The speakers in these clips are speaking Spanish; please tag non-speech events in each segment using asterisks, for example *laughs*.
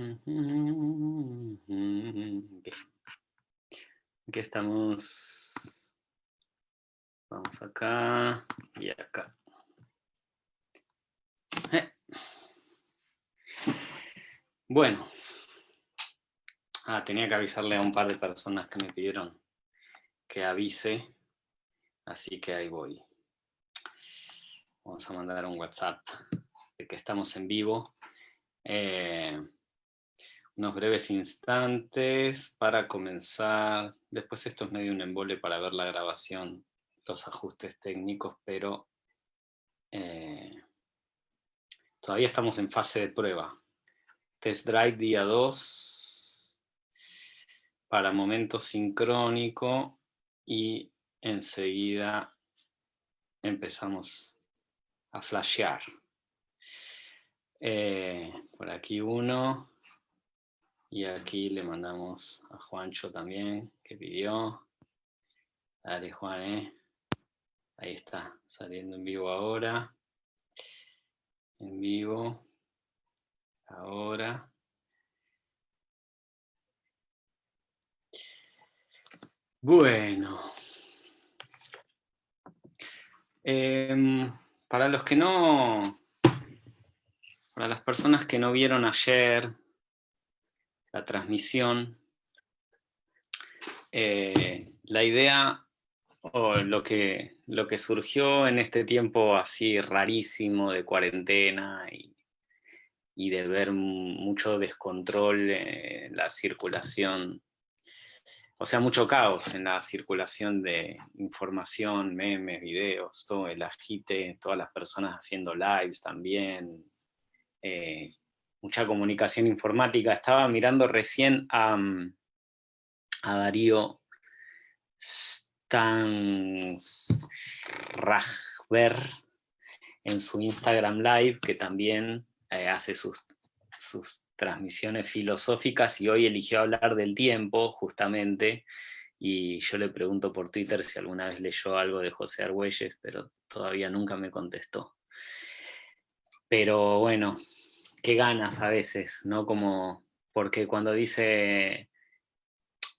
Aquí estamos. Vamos acá y acá. Eh. Bueno. Ah, tenía que avisarle a un par de personas que me pidieron que avise. Así que ahí voy. Vamos a mandar un WhatsApp de que estamos en vivo. Eh, unos breves instantes para comenzar. Después esto es medio un embole para ver la grabación, los ajustes técnicos, pero eh, todavía estamos en fase de prueba. Test Drive día 2 para momento sincrónico y enseguida empezamos a flashear. Eh, por aquí uno. Y aquí le mandamos a Juancho también, que pidió. Dale, Juan, ¿eh? Ahí está, saliendo en vivo ahora. En vivo. Ahora. Bueno. Em, para los que no... Para las personas que no vieron ayer la transmisión, eh, la idea o lo que, lo que surgió en este tiempo así rarísimo de cuarentena y, de ver mucho descontrol en la circulación, o sea, mucho caos en la circulación de información, memes, videos, todo el agite, todas las personas haciendo lives también, eh, mucha comunicación informática. Estaba mirando recién a, mm, a Darío Stansrachber en su Instagram Live, que también eh, hace sus, sus transmisiones filosóficas y hoy eligió hablar del tiempo, justamente, y yo le pregunto por Twitter si alguna vez leyó algo de José Argüelles, pero todavía nunca me contestó. Pero bueno, qué ganas a veces, ¿no? Como, porque cuando dice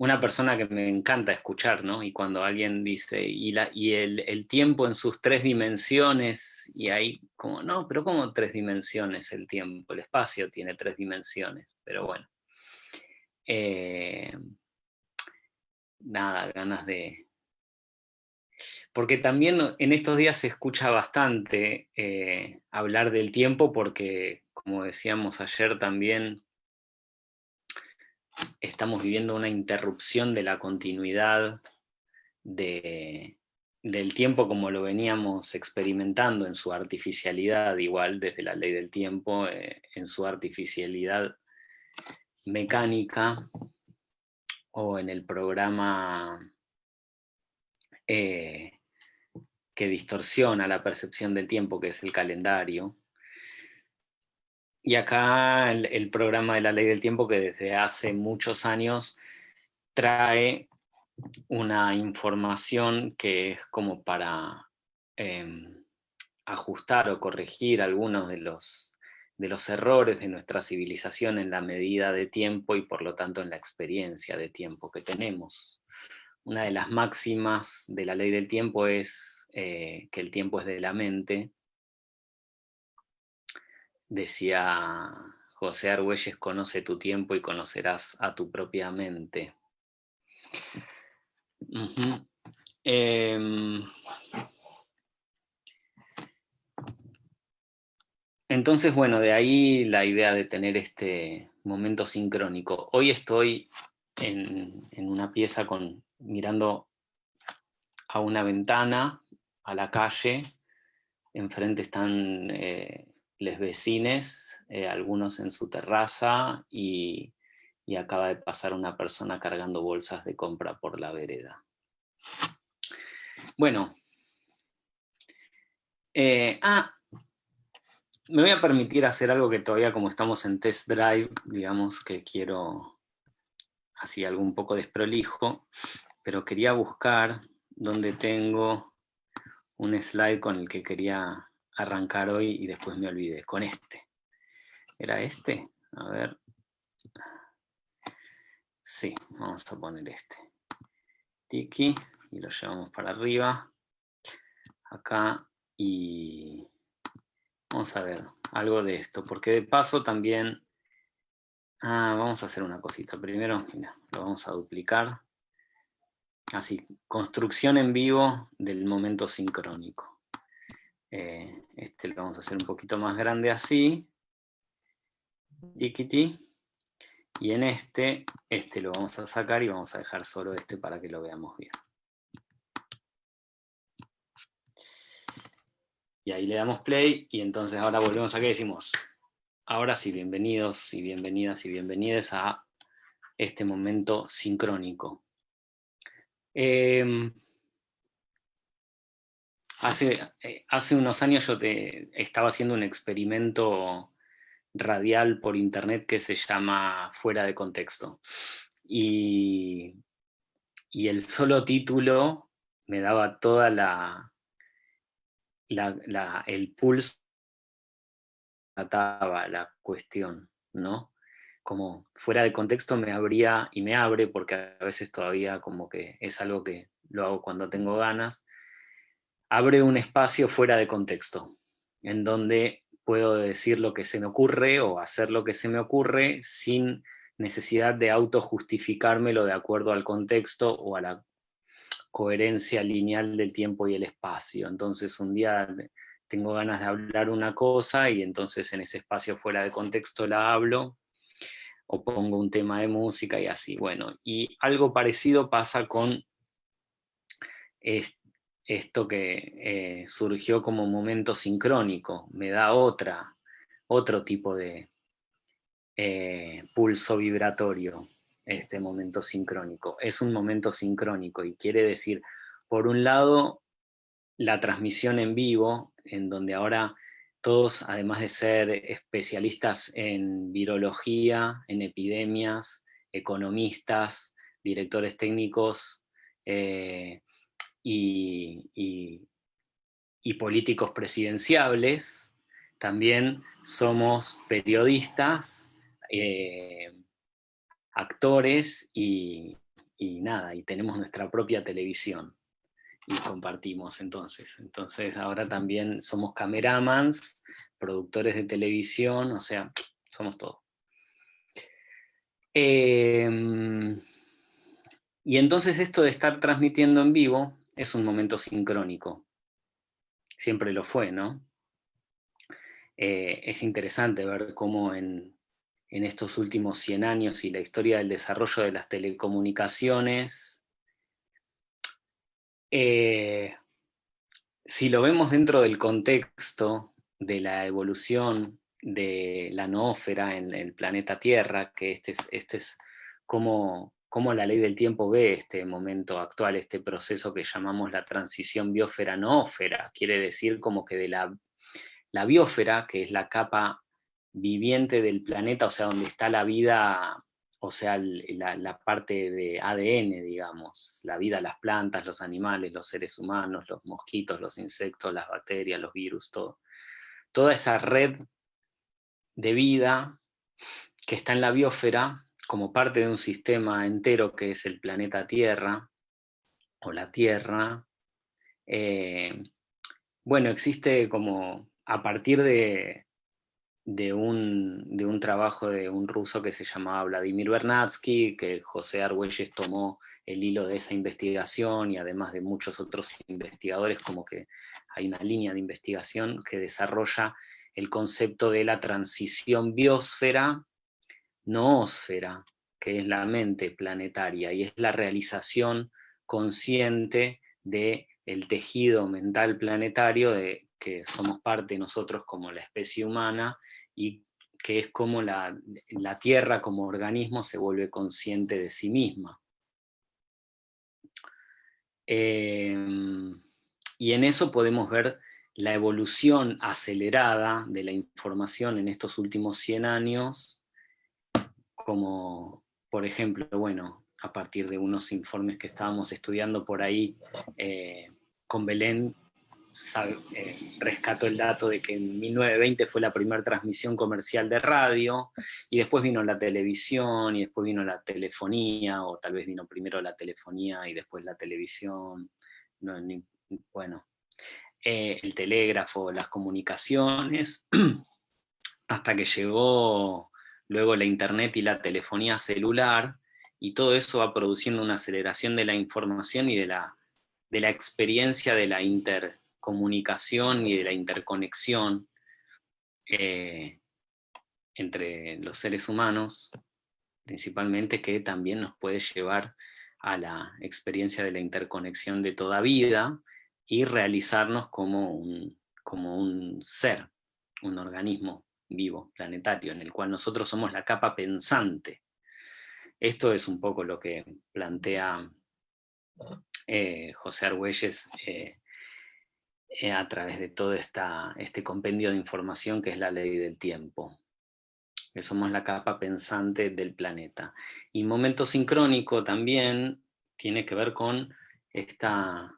una persona que me encanta escuchar, ¿no? Y cuando alguien dice, y, la, y el, tiempo en sus tres dimensiones, y ahí como, no, pero ¿cómo tres dimensiones el tiempo? El espacio tiene tres dimensiones, pero bueno. Eh, nada, ganas de... Porque también en estos días se escucha bastante eh, hablar del tiempo porque como decíamos ayer también, estamos viviendo una interrupción de la continuidad del tiempo como lo veníamos experimentando en su artificialidad, igual desde la ley del tiempo, eh, en su artificialidad mecánica, o en el programa eh, que distorsiona la percepción del tiempo, que es el calendario, y acá el, programa de la ley del tiempo que desde hace muchos años trae una información que es como para em, ajustar o corregir algunos de los, de los errores de nuestra civilización en la medida de tiempo y por lo tanto en la experiencia de tiempo que tenemos. Una de las máximas de la ley del tiempo es eh, que el tiempo es de la mente, Decía José Argüelles, conoce tu tiempo y conocerás a tu propia mente. Em, entonces, bueno, de ahí la idea de tener este momento sincrónico. Hoy estoy en, una pieza con, mirando a una ventana, a la calle, enfrente están eh, les vecines, eh, algunos en su terraza, y, acaba de pasar una persona cargando bolsas de compra por la vereda. Bueno. Eh, ah, me voy a permitir hacer algo que todavía como estamos en test drive, digamos que quiero, así algo un poco desprolijo, pero quería buscar donde tengo un slide con el que quería arrancar hoy y después me olvidé, con este. ¿Era este? A ver, Sí, vamos a poner este. Tiki, y lo llevamos para arriba. Acá, y vamos a ver algo de esto, porque de paso también... Ah, vamos a hacer una cosita. Primero, mira, lo vamos a duplicar. Así, construcción en vivo del momento sincrónico. Eh, este lo vamos a hacer un poquito más grande así. Y en este, este lo vamos a sacar y vamos a dejar solo este para que lo veamos bien. Y ahí le damos play, y entonces ahora volvemos aquí y decimos, ahora sí, bienvenidos y bienvenidas y bienvenidas a este momento sincrónico. Em, hace, eh, hace unos años yo te, estaba haciendo un experimento radial por internet que se llama Fuera de Contexto. Y, el solo título me daba toda la, la, el pulso trataba la cuestión, ¿no? Como fuera de contexto me abría y me abre, porque a veces todavía como que es algo que lo hago cuando tengo ganas, abre un espacio fuera de contexto, en donde puedo decir lo que se me ocurre o hacer lo que se me ocurre sin necesidad de autojustificármelo de acuerdo al contexto o a la coherencia lineal del tiempo y el espacio. Entonces un día tengo ganas de hablar una cosa y entonces en ese espacio fuera de contexto la hablo, o pongo un tema de música y así. Bueno, y algo parecido pasa con esto que eh, surgió como momento sincrónico, me da otra, otro tipo de eh, pulso vibratorio, este momento sincrónico. Es un momento sincrónico y quiere decir, por un lado, la transmisión en vivo, en donde ahora todos, además de ser especialistas en virología, en epidemias, economistas, directores técnicos, eh, y, políticos presidenciables, también somos periodistas, eh, actores y, nada, y tenemos nuestra propia televisión y compartimos entonces. Entonces ahora también somos cameramans, productores de televisión, o sea, somos todo. Em, y entonces esto de estar transmitiendo en vivo es un momento sincrónico. Siempre lo fue, ¿no? Eh, es interesante ver cómo en, estos últimos 100 años y la historia del desarrollo de las telecomunicaciones, eh, si lo vemos dentro del contexto de la evolución de la noósfera en el planeta Tierra, que este es, este es como cómo la ley del tiempo ve este momento actual, este proceso que llamamos la transición biosfera-noósfera. Quiere decir como que de la, la que es la capa viviente del planeta, o sea, donde está la vida, o sea, la, parte de ADN, digamos, la vida, las plantas, los animales, los seres humanos, los mosquitos, los insectos, las bacterias, los virus, todo. Toda esa red de vida que está en la biosfera, como parte de un sistema entero que es el planeta Tierra, o la Tierra, eh, bueno, existe como a partir de, de, un, de, un, trabajo de un ruso que se llamaba Vladimir Bernatsky, que José Argüelles tomó el hilo de esa investigación y además de muchos otros investigadores, como que hay una línea de investigación que desarrolla el concepto de la transición biosfera noósfera, que es la mente planetaria, y es la realización consciente del el tejido mental planetario de que somos parte nosotros como la especie humana, y que es como la, Tierra como organismo se vuelve consciente de sí misma. Em, y en eso podemos ver la evolución acelerada de la información en estos últimos 100 años, como por ejemplo, bueno, a partir de unos informes que estábamos estudiando por ahí eh, con Belén, eh, rescato el dato de que en 1920 fue la primera transmisión comercial de radio, y después vino la televisión, y después vino la telefonía, o tal vez vino primero la telefonía y después la televisión, bueno, eh, el telégrafo, las comunicaciones, *clears throat* hasta que llegó luego la internet y la telefonía celular, y todo eso va produciendo una aceleración de la información y de la, de la experiencia de la intercomunicación y de la interconexión eh, entre los seres humanos, principalmente, que también nos puede llevar a la experiencia de la interconexión de toda vida y realizarnos como un, como un ser, un organismo vivo, planetario, en el cual nosotros somos la capa pensante. Esto es un poco lo que plantea eh, José Argüelles eh, eh, a través de todo esta, este compendio de información que es la ley del tiempo. Que somos la capa pensante del planeta. Y momento sincrónico también tiene que ver con esta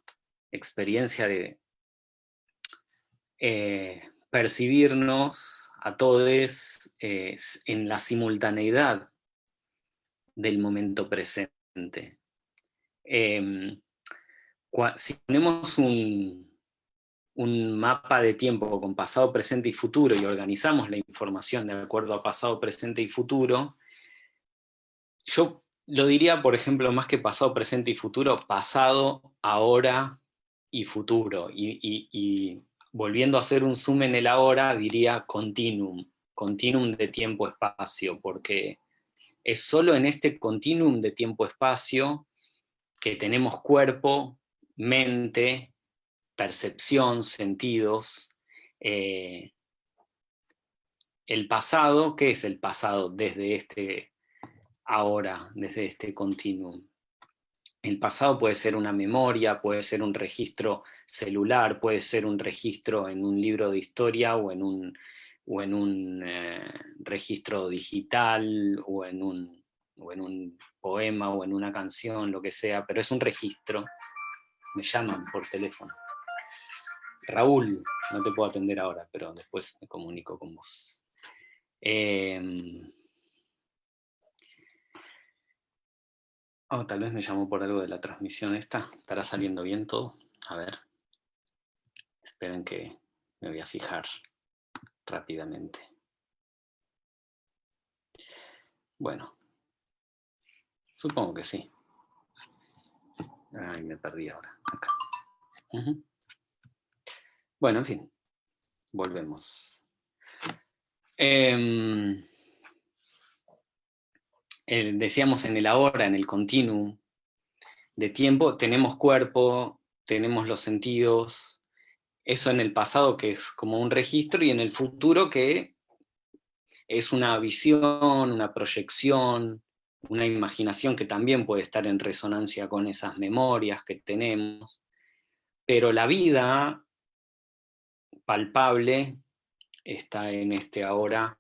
experiencia de percibirnos a todos en la simultaneidad del momento presente. Em, si tenemos un, un mapa de tiempo con pasado, presente y futuro y organizamos la información de acuerdo a pasado, presente y futuro, yo lo diría, por ejemplo, más que pasado, presente y futuro, pasado, ahora y futuro. Y, volviendo a hacer un zoom en el ahora, diría continuum, continuum de tiempo-espacio, porque es solo en este continuum de tiempo-espacio que tenemos cuerpo, mente, percepción, sentidos. Eh, el pasado, ¿qué es el pasado desde este ahora, desde este continuum? El pasado puede ser una memoria, puede ser un registro celular, puede ser un registro en un libro de historia o en un, o en un eh, registro digital o en un, o en un poema o en una canción, lo que sea, pero es un registro. Me llaman por teléfono. Raúl, no te puedo atender ahora, pero después me comunico con vos. Em, oh, tal vez me llamó por algo de la transmisión esta. ¿Estará saliendo bien todo? A ver. Esperen que me voy a fijar rápidamente. Bueno, Supongo que sí. Ay, me perdí ahora. Acá. Bueno, en fin. Volvemos. Decíamos en el ahora, en el continuum de tiempo, tenemos cuerpo, tenemos los sentidos, eso en el pasado que es como un registro, y en el futuro que es una visión, una proyección, una imaginación que también puede estar en resonancia con esas memorias que tenemos, pero la vida palpable está en este ahora,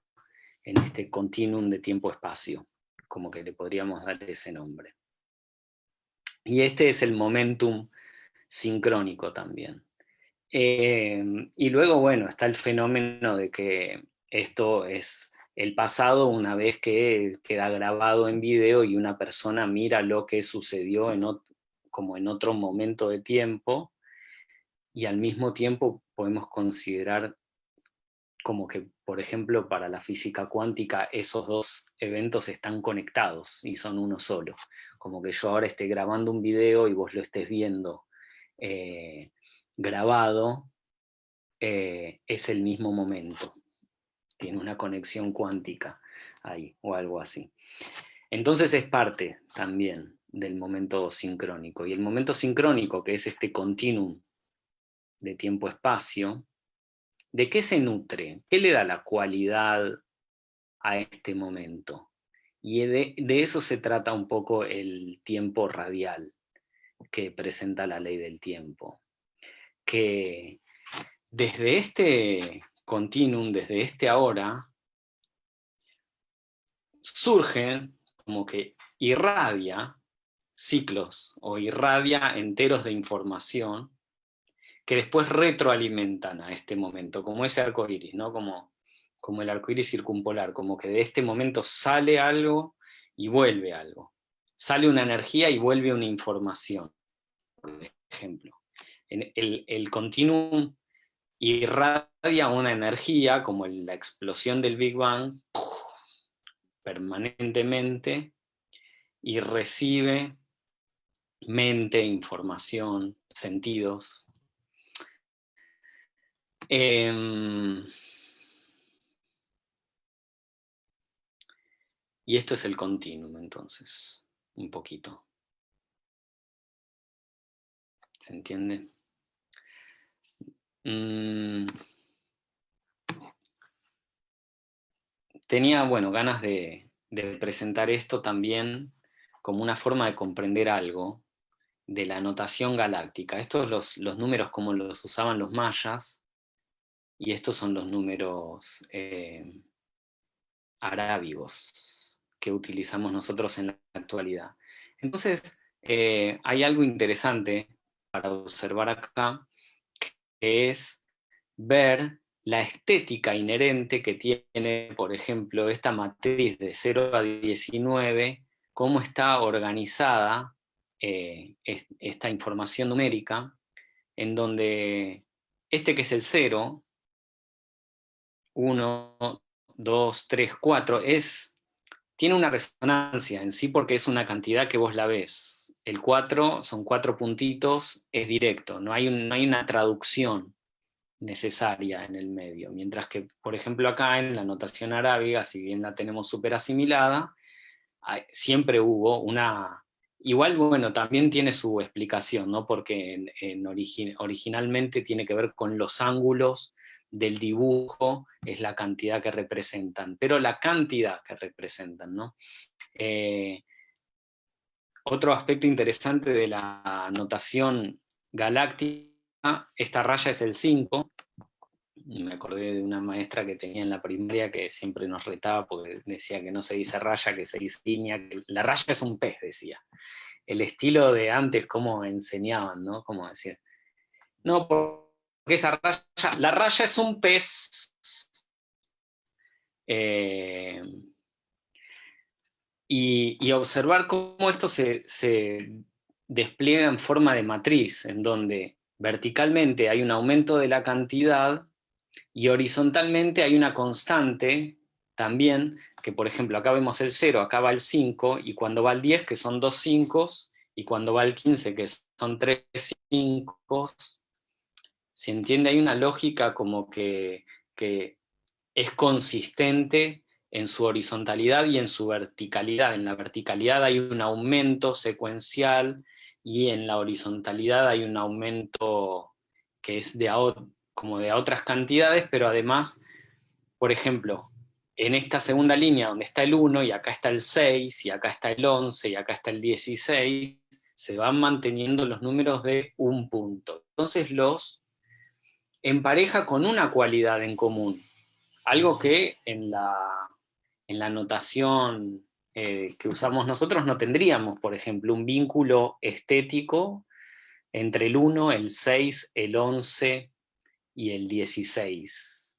en este continuum de tiempo-espacio, como que le podríamos dar ese nombre. Y este es el momentum sincrónico también. Eh, y luego, bueno, está el fenómeno de que esto es el pasado una vez que queda grabado en video y una persona mira lo que sucedió en como en otro momento de tiempo, y al mismo tiempo podemos considerar como que, por ejemplo, para la física cuántica esos dos eventos están conectados y son uno solo. Como que yo ahora esté grabando un video y vos lo estés viendo eh, grabado, eh, es el mismo momento tiene una conexión cuántica ahí, o algo así. Entonces es parte también del momento sincrónico. Y el momento sincrónico, que es este continuum de tiempo-espacio, ¿de qué se nutre? ¿Qué le da la cualidad a este momento? Y de, eso se trata un poco el tiempo radial que presenta la ley del tiempo. Que desde este continuum desde este ahora, surge como que irradia ciclos o irradia enteros de información que después retroalimentan a este momento, como ese arco iris, ¿no? como, como el arco iris circumpolar, como que de este momento sale algo y vuelve algo. Sale una energía y vuelve una información, por ejemplo. el, el continuum irradia una energía, como la explosión del Big Bang, permanentemente, y recibe mente, información, sentidos. Em, y esto es el continuum, entonces, un poquito. ¿Se entiende? Mm. Tenía, bueno, ganas de presentar esto también como una forma de comprender algo de la notación galáctica. Estos los, los números como los usaban los mayas, y estos son los números eh, arábigos que utilizamos nosotros en la actualidad. Entonces, eh, hay algo interesante para observar acá, que es ver la estética inherente que tiene, por ejemplo, esta matriz de 0 a 19, cómo está organizada eh, esta información numérica, en donde este que es el 0, 1, 2, 3, 4, es, tiene una resonancia en sí porque es una cantidad que vos la ves. El 4 son cuatro puntitos, es directo, no hay, no hay una traducción necesaria en el medio. Mientras que, por ejemplo, acá en la notación arábiga, si bien la tenemos súper asimilada, siempre hubo una... Igual, bueno, también tiene su explicación, ¿no? porque en, originalmente tiene que ver con los ángulos del dibujo, es la cantidad que representan, pero la cantidad que representan. ¿no? Eh, otro aspecto interesante de la notación galáctica, esta raya es el 5, me acordé de una maestra que tenía en la primaria que siempre nos retaba porque decía que no se dice raya, que se dice línea, la raya es un pez, decía. El estilo de antes, cómo enseñaban, ¿no? Como decir, no, porque esa raya, la raya es un pez. Eh, y, observar cómo esto se, se despliega en forma de matriz, en donde verticalmente hay un aumento de la cantidad y horizontalmente hay una constante también, que por ejemplo acá vemos el 0, acá va el 5, y cuando va el 10, que son dos 5, y cuando va el 15, que son tres 5, se entiende, hay una lógica como que, que es consistente en su horizontalidad y en su verticalidad. En la verticalidad hay un aumento secuencial, y en la horizontalidad hay un aumento que es de, como de otras cantidades, pero además, por ejemplo, en esta segunda línea donde está el 1 y acá está el 6 y acá está el 11 y acá está el 16, se van manteniendo los números de un punto. Entonces los empareja con una cualidad en común, algo que en la, en la notación eh, que usamos nosotros no tendríamos, por ejemplo, un vínculo estético entre el 1, el 6, el 11, y el 16,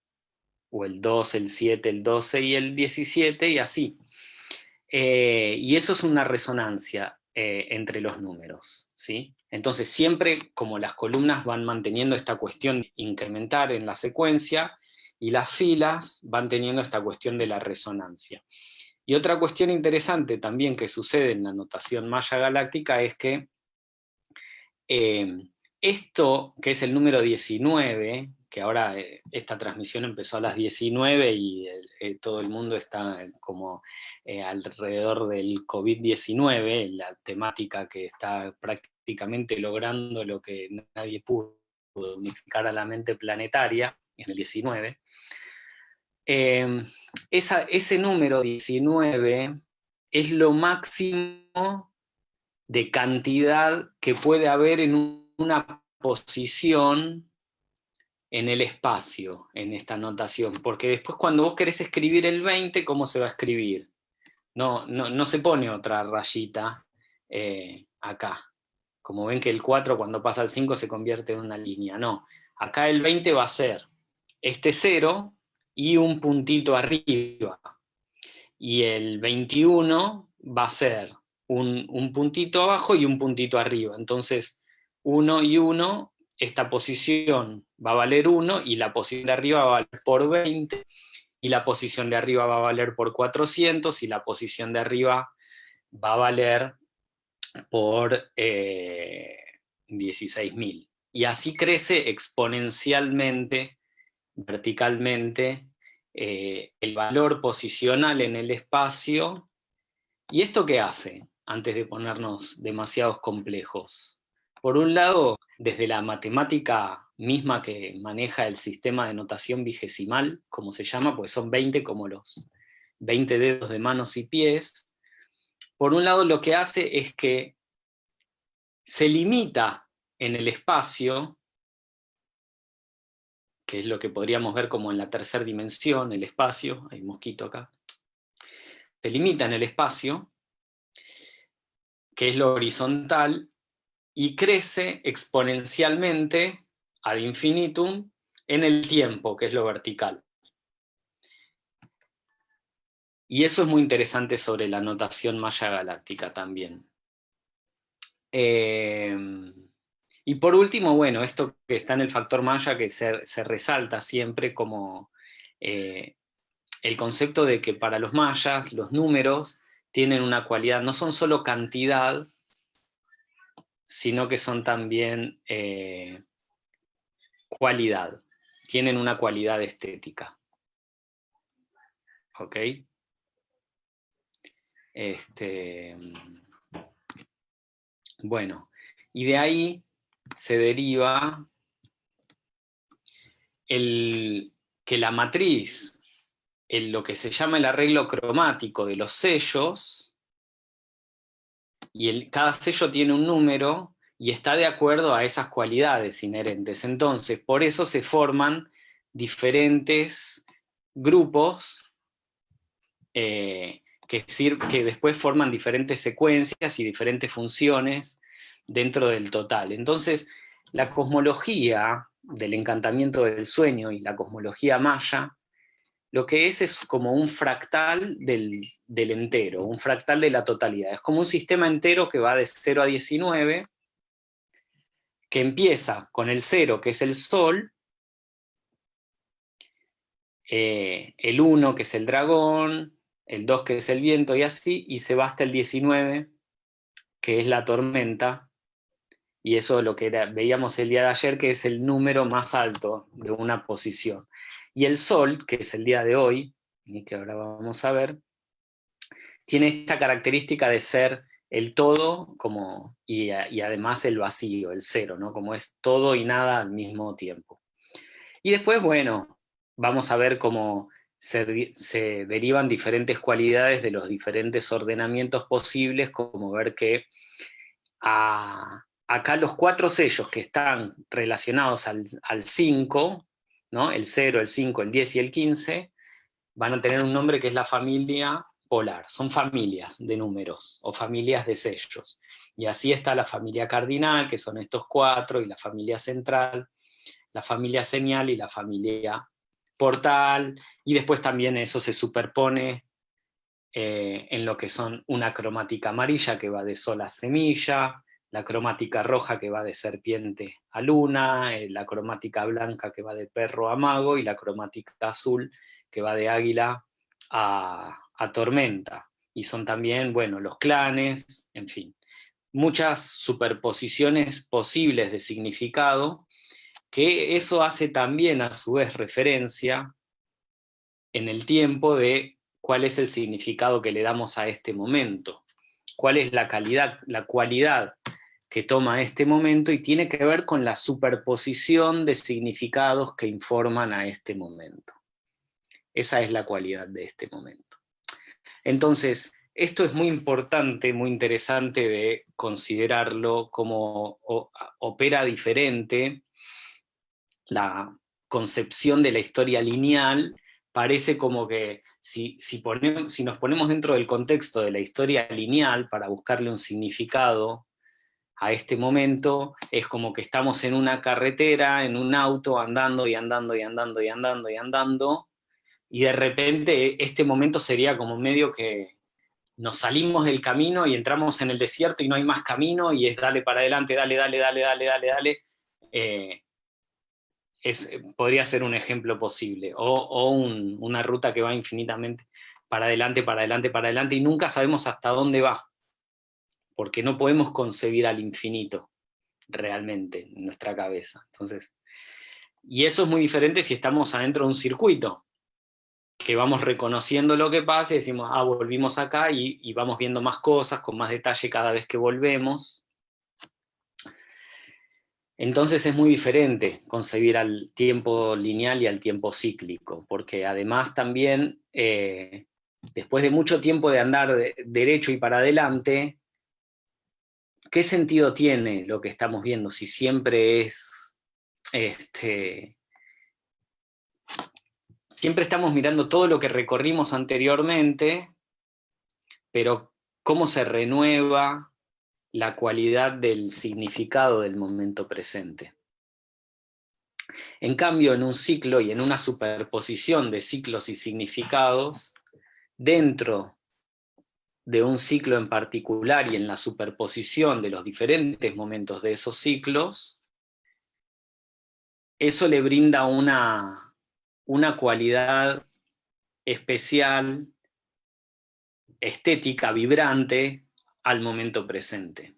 o el 2, el 7, el 12 y el 17, y así. Eh, y eso es una resonancia eh, entre los números, ¿sí? Entonces siempre como las columnas van manteniendo esta cuestión de incrementar en la secuencia, y las filas van teniendo esta cuestión de la resonancia. Y otra cuestión interesante también que sucede en la notación maya galáctica es que eh, esto, que es el número 19, que ahora eh, esta transmisión empezó a las 19 y eh, todo el mundo está como alrededor del COVID-19, la temática que está prácticamente logrando lo que nadie pudo unificar a la mente planetaria en el 19. Em, ese número 19 es lo máximo de cantidad que puede haber en un una posición en el espacio, en esta notación, porque después cuando vos querés escribir el 20, ¿cómo se va a escribir? No, no, se pone otra rayita eh, acá. Como ven que el 4 cuando pasa al 5 se convierte en una línea. No, acá el 20 va a ser este 0 y un puntito arriba. Y el 21 va a ser un, un puntito abajo y un puntito arriba. Entonces, 1 y 1, esta posición va a valer 1 y la posición de arriba va a valer por 20 y la posición de arriba va a valer por 400 y la posición de arriba va a valer por 16.000. Eh, y así crece exponencialmente, verticalmente, eh, el valor posicional en el espacio. ¿Y esto qué hace? Antes de ponernos demasiados complejos. Por un lado, desde la matemática misma que maneja el sistema de notación vigesimal, como se llama, pues son 20 como los 20 dedos de manos y pies, por un lado lo que hace es que se limita en el espacio, que es lo que podríamos ver como en la tercera dimensión, el espacio, hay un mosquito acá, se limita en el espacio, que es lo horizontal, y crece exponencialmente ad infinitum en el tiempo, que es lo vertical. Y eso es muy interesante sobre la notación maya galáctica también. Em, y por último, bueno, esto que está en el factor maya que se, resalta siempre como eh, el concepto de que para los mayas los números tienen una cualidad, no son solo cantidad, sino que son también eh, cualidad, tienen una cualidad estética. ¿Ok? Este, bueno, y de ahí se deriva el, que la matriz, en lo que se llama el arreglo cromático de los sellos, y el, cada sello tiene un número, y está de acuerdo a esas cualidades inherentes. Entonces, por eso se forman diferentes grupos eh, que, que después forman diferentes secuencias y diferentes funciones dentro del total. Entonces, la cosmología del encantamiento del sueño y la cosmología maya, lo que es es como un fractal del, del entero, un fractal de la totalidad. Es como un sistema entero que va de 0 a 19, que empieza con el 0, que es el Sol, eh, el 1, que es el dragón, el 2 que es el viento y así, y se va hasta el 19, que es la tormenta, y eso es lo que veíamos el día de ayer, que es el número más alto de una posición. Y el Sol, que es el día de hoy, y que ahora vamos a ver, tiene esta característica de ser el todo como, y, y, además el vacío, el cero, ¿no? como es todo y nada al mismo tiempo. Y después, bueno, vamos a ver cómo se, derivan diferentes cualidades de los diferentes ordenamientos posibles, como ver que acá los cuatro sellos que están relacionados al, 5, ¿no? el 0, el 5, el 10 y el 15, van a tener un nombre que es la familia polar, son familias de números, o familias de sellos. Y así está la familia cardinal, que son estos cuatro, y la familia central, la familia señal y la familia portal, y después también eso se superpone eh, en lo que son una cromática amarilla que va de sol a semilla, la cromática roja que va de serpiente a luna, eh, la cromática blanca que va de perro a mago, y la cromática azul que va de águila a, a tormenta. Y son también, bueno, los clanes, en fin, muchas superposiciones posibles de significado, que eso hace también a su vez referencia en el tiempo de cuál es el significado que le damos a este momento, cuál es la calidad, la cualidad que toma este momento y tiene que ver con la superposición de significados que informan a este momento. Esa es la cualidad de este momento. Entonces, esto es muy importante, muy interesante de considerarlo como opera diferente la concepción de la historia lineal, parece como que si, si, si nos ponemos dentro del contexto de la historia lineal para buscarle un significado a este momento, es como que estamos en una carretera, en un auto, andando y andando y andando y andando y andando, y de repente este momento sería como medio que nos salimos del camino y entramos en el desierto y no hay más camino, y es dale para adelante, dale, dale, dale, dale, dale, dale. Eh, es, podría ser un ejemplo posible, o, una ruta que va infinitamente para adelante, para adelante, para adelante, y nunca sabemos hasta dónde va porque no podemos concebir al infinito realmente en nuestra cabeza. Entonces, y eso es muy diferente si estamos adentro de un circuito, que vamos reconociendo lo que pasa y decimos, ah, volvimos acá y, y vamos viendo más cosas con más detalle cada vez que volvemos. Entonces es muy diferente concebir al tiempo lineal y al tiempo cíclico, porque además también, eh, después de mucho tiempo de andar de, derecho y para adelante, ¿qué sentido tiene lo que estamos viendo si siempre es, este, siempre estamos mirando todo lo que recorrimos anteriormente, pero cómo se renueva la cualidad del significado del momento presente. En cambio, en un ciclo y en una superposición de ciclos y significados, dentro de un ciclo en particular y en la superposición de los diferentes momentos de esos ciclos, eso le brinda una, una cualidad especial, estética, vibrante, al momento presente.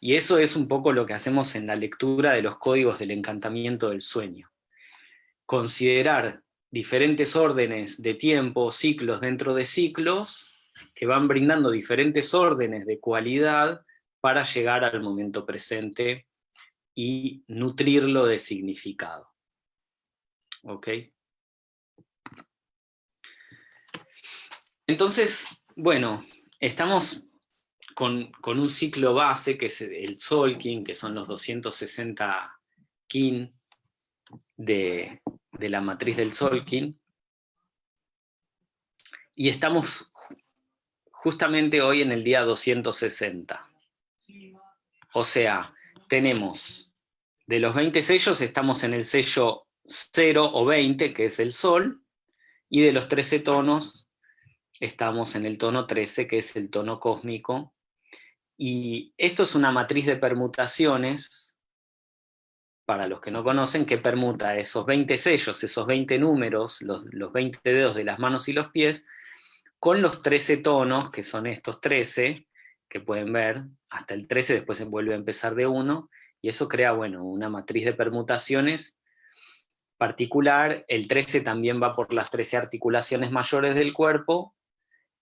Y eso es un poco lo que hacemos en la lectura de los códigos del encantamiento del sueño. Considerar diferentes órdenes de tiempo, ciclos dentro de ciclos, que van brindando diferentes órdenes de cualidad para llegar al momento presente y nutrirlo de significado. ¿Ok? Entonces, bueno, estamos con, un ciclo base, que es el Solkin, que son los 260 kin de, de la matriz del Solkin, y estamos justamente hoy en el día 260. O sea, tenemos, de los 20 sellos estamos en el sello 0 o 20, que es el Sol, y de los 13 tonos estamos en el tono 13, que es el tono cósmico. Y esto es una matriz de permutaciones, para los que no conocen, que permuta esos 20 sellos, esos 20 números, los, los 20 dedos de las manos y los pies, con los 13 tonos, que son estos 13, que pueden ver, hasta el 13 después se vuelve a empezar de 1, y eso crea, bueno, una matriz de permutaciones particular, el 13 también va por las 13 articulaciones mayores del cuerpo,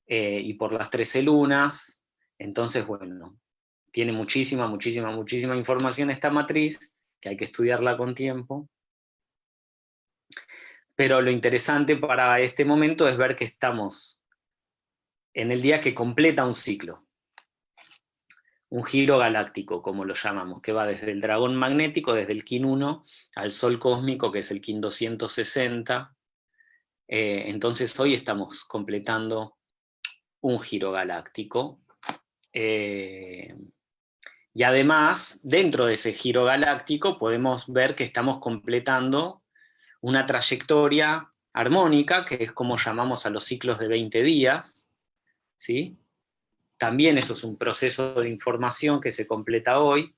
eh, y por las 13 lunas, entonces, bueno, tiene muchísima, muchísima, muchísima información esta matriz, que hay que estudiarla con tiempo, pero lo interesante para este momento es ver que estamos en el día que completa un ciclo. Un giro galáctico, como lo llamamos, que va desde el dragón magnético, desde el Kin 1, al Sol cósmico, que es el Kin 260. Eh, entonces hoy estamos completando un giro galáctico. Eh, y además, dentro de ese giro galáctico, podemos ver que estamos completando una trayectoria armónica, que es como llamamos a los ciclos de 20 días, ¿sí? También eso es un proceso de información que se completa hoy,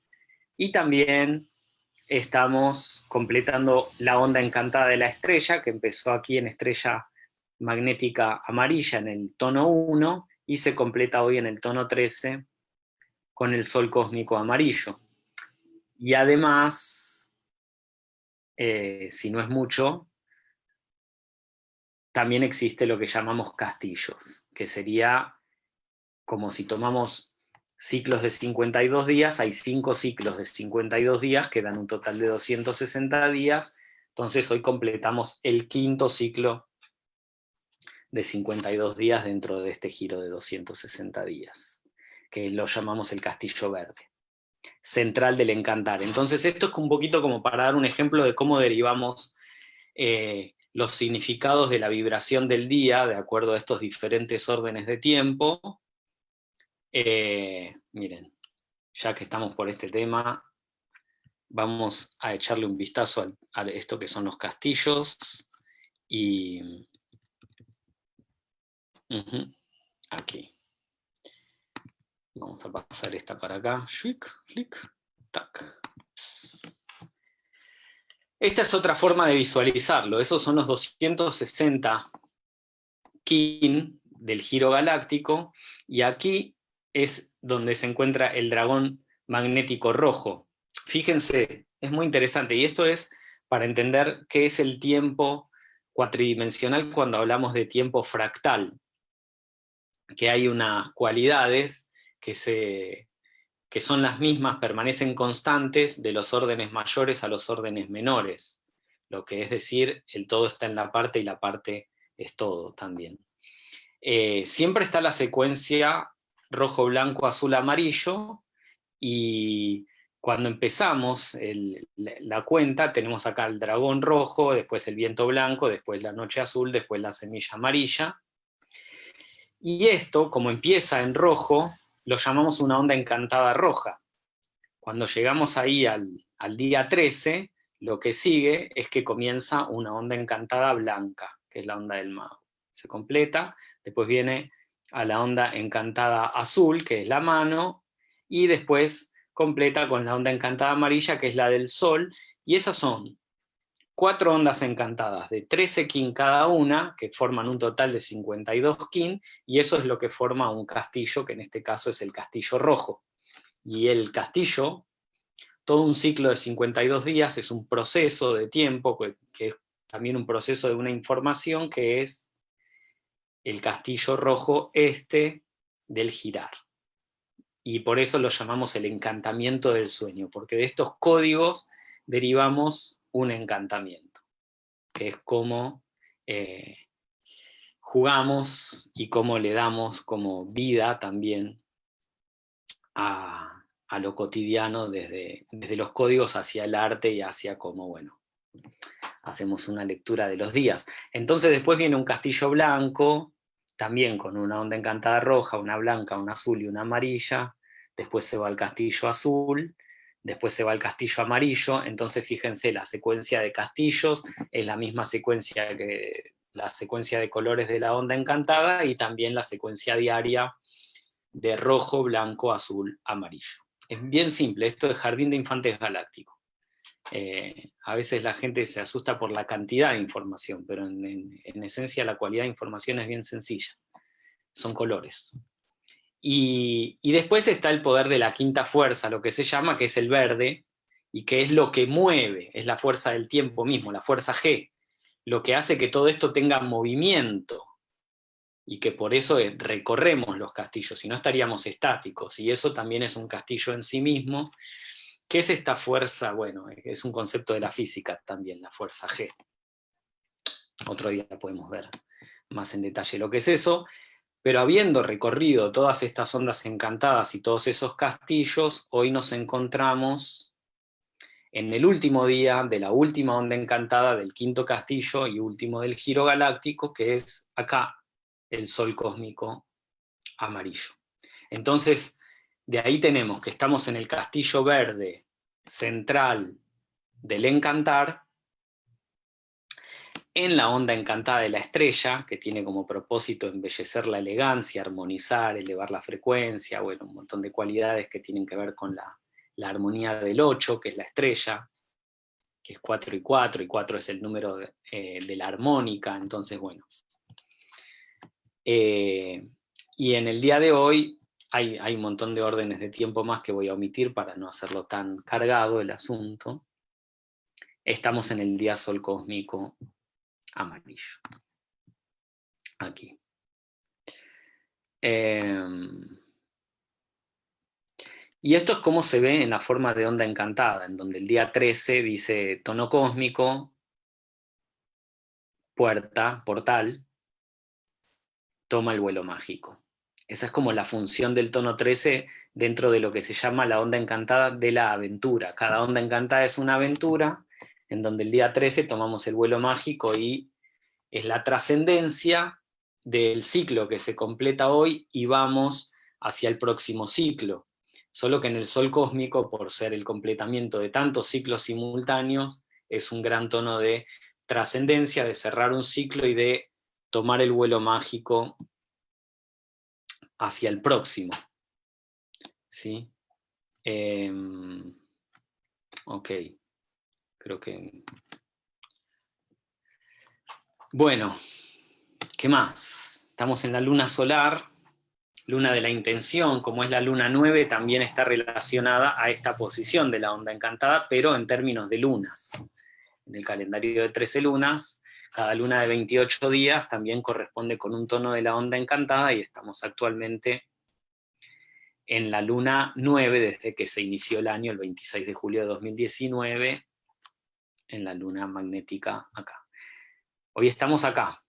y también estamos completando la onda encantada de la estrella, que empezó aquí en estrella magnética amarilla en el tono 1, y se completa hoy en el tono 13 con el sol cósmico amarillo. Y además, eh, si no es mucho, también existe lo que llamamos castillos, que sería como si tomamos ciclos de 52 días, hay 5 ciclos de 52 días que dan un total de 260 días, entonces hoy completamos el quinto ciclo de 52 días dentro de este giro de 260 días, que lo llamamos el castillo verde, central del encantar. Entonces esto es un poquito como para dar un ejemplo de cómo derivamos eh, los significados de la vibración del día, de acuerdo a estos diferentes órdenes de tiempo. Eh, miren, ya que estamos por este tema, vamos a echarle un vistazo a, esto que son los castillos, y... aquí. Vamos a pasar esta para acá. flick, tac. Esta es otra forma de visualizarlo. Esos son los 260 kin del giro galáctico, y aquí es donde se encuentra el dragón magnético rojo. Fíjense, es muy interesante, y esto es para entender qué es el tiempo cuatridimensional cuando hablamos de tiempo fractal, que hay unas cualidades que, se, que son las mismas, permanecen constantes de los órdenes mayores a los órdenes menores, lo que es decir, el todo está en la parte y la parte es todo también. Eh, siempre está la secuencia rojo, blanco, azul, amarillo, y cuando empezamos la cuenta tenemos acá el dragón rojo, después el viento blanco, después la noche azul, después la semilla amarilla, y esto, como empieza en rojo, lo llamamos una onda encantada roja. Cuando llegamos ahí al, día 13, lo que sigue es que comienza una onda encantada blanca, que es la onda del mago. Se completa, después viene a la onda encantada azul, que es la mano, y después completa con la onda encantada amarilla, que es la del sol, y esas son cuatro ondas encantadas de 13 kin cada una, que forman un total de 52 kin, y eso es lo que forma un castillo, que en este caso es el castillo rojo. Y el castillo, todo un ciclo de 52 días, es un proceso de tiempo, que es también un proceso de una información que es el castillo rojo este del girar. Y por eso lo llamamos el encantamiento del sueño, porque de estos códigos derivamos un encantamiento, que es como eh, jugamos y cómo le damos como vida también a, a lo cotidiano desde, desde los códigos hacia el arte y hacia cómo, bueno, hacemos una lectura de los días. Entonces después viene un castillo blanco, también con una onda encantada roja, una blanca, una azul y una amarilla, después se va al castillo azul, después se va al castillo amarillo, entonces fíjense, la secuencia de castillos es la misma secuencia que la secuencia de colores de la onda encantada, y también la secuencia diaria de rojo, blanco, azul, amarillo. Es bien simple, esto es Jardín de Infantes Galáctico. Eh, a veces la gente se asusta por la cantidad de información, pero en, esencia la cualidad de información es bien sencilla. Son colores. Y, después está el poder de la quinta fuerza, lo que se llama, que es el verde, y que es lo que mueve, es la fuerza del tiempo mismo, la fuerza G, lo que hace que todo esto tenga movimiento, y que por eso recorremos los castillos, si no estaríamos estáticos, y eso también es un castillo en sí mismo, ¿Qué es esta fuerza? Bueno, es un concepto de la física también, la fuerza G. Otro día podemos ver más en detalle lo que es eso, pero habiendo recorrido todas estas ondas encantadas y todos esos castillos, hoy nos encontramos en el último día de la última onda encantada del quinto castillo y último del giro galáctico, que es acá, el sol cósmico amarillo. Entonces, de ahí tenemos que estamos en el castillo verde central del encantar, en la onda encantada de la estrella, que tiene como propósito embellecer la elegancia, armonizar, elevar la frecuencia, bueno, un montón de cualidades que tienen que ver con la, armonía del 8, que es la estrella, que es 4 y 4, y 4 es el número de, eh, la armónica, entonces bueno. Eh, y en el día de hoy hay, un montón de órdenes de tiempo más que voy a omitir para no hacerlo tan cargado el asunto. Estamos en el día sol cósmico amarillo. Aquí. Em, y esto es como se ve en la forma de onda encantada, en donde el día 13 dice tono cósmico, puerta, portal, toma el vuelo mágico. Esa es como la función del tono 13 dentro de lo que se llama la onda encantada de la aventura. Cada onda encantada es una aventura, en donde el día 13 tomamos el vuelo mágico y es la trascendencia del ciclo que se completa hoy y vamos hacia el próximo ciclo. solo que en el sol cósmico, por ser el completamiento de tantos ciclos simultáneos, es un gran tono de trascendencia, de cerrar un ciclo y de tomar el vuelo mágico hacia el próximo. ¿Sí? Em, ok, creo que... Bueno, ¿qué más? Estamos en la luna solar, luna de la intención, como es la luna 9, también está relacionada a esta posición de la onda encantada, pero en términos de lunas. En el calendario de 13 lunas, cada luna de 28 días también corresponde con un tono de la onda encantada, y estamos actualmente en la luna 9, desde que se inició el año, el 26 de julio de 2019, en la luna magnética acá. Hoy estamos acá,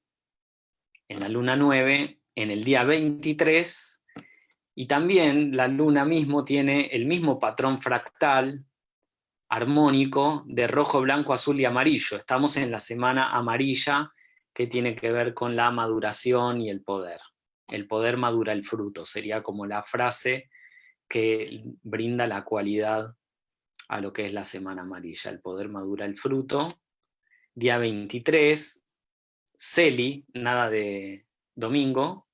en la luna 9, en el día 23, y también la luna mismo tiene el mismo patrón fractal, armónico, de rojo, blanco, azul y amarillo. Estamos en la semana amarilla, que tiene que ver con la maduración y el poder. El poder madura el fruto, sería como la frase que brinda la cualidad a lo que es la semana amarilla. El poder madura el fruto. Día 23, Celi, nada de domingo,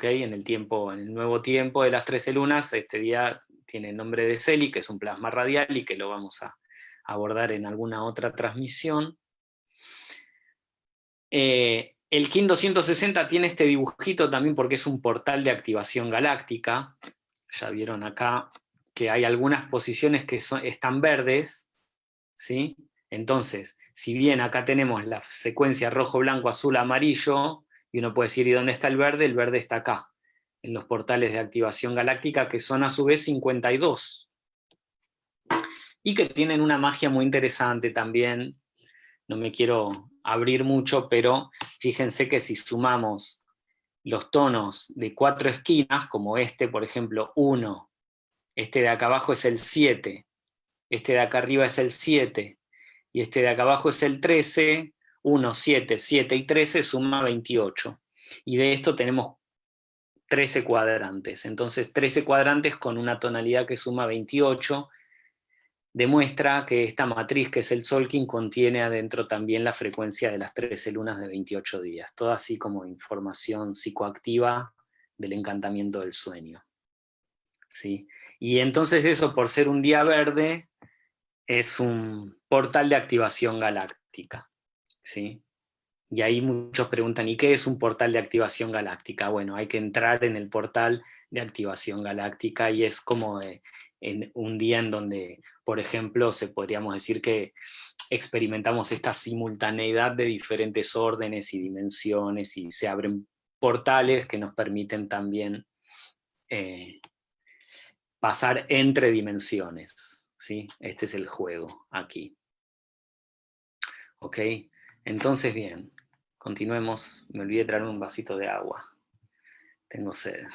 en el, tiempo, en el nuevo tiempo de las 13 lunas, este día tiene el nombre de Celi, que es un plasma radial y que lo vamos a abordar en alguna otra transmisión. Eh, el KIN 260 tiene este dibujito también porque es un portal de activación galáctica. Ya vieron acá que hay algunas posiciones que están verdes, ¿sí? Entonces, si bien acá tenemos la secuencia rojo, blanco, azul, amarillo, y uno puede decir, ¿y dónde está el verde? El verde está acá, en los portales de activación galáctica, que son a su vez 52. Y que tienen una magia muy interesante también, no me quiero abrir mucho, pero fíjense que si sumamos los tonos de cuatro esquinas, como este, por ejemplo, 1, este de acá abajo es el 7, este de acá arriba es el 7, y este de acá abajo es el 13, 1, 7, 7 y 13 suma 28. Y de esto tenemos 13 cuadrantes. Entonces 13 cuadrantes con una tonalidad que suma 28 demuestra que esta matriz que es el Solkin contiene adentro también la frecuencia de las 13 lunas de 28 días. Todo así como información psicoactiva del encantamiento del sueño. ¿Sí? Y entonces eso por ser un día verde es un portal de activación galáctica. ¿sí? Y ahí muchos preguntan, ¿y qué es un portal de activación galáctica? Bueno, hay que entrar en el portal de activación galáctica y es como en un día en donde, por ejemplo, se podríamos decir que experimentamos esta simultaneidad de diferentes órdenes y dimensiones y se abren portales que nos permiten también eh, pasar entre dimensiones. ¿sí? Este es el juego aquí. ¿Ok? Entonces, bien, continuemos. Me olvidé traer un vasito de agua. Tengo sed.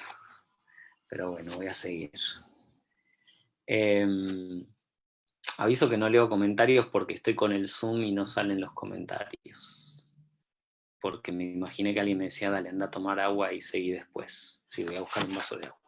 Pero bueno, voy a seguir. Em, aviso que no leo comentarios porque estoy con el Zoom y no salen los comentarios. Porque me imaginé que alguien me decía, dale, anda a tomar agua y seguí después. Sí, voy a buscar un vaso de agua.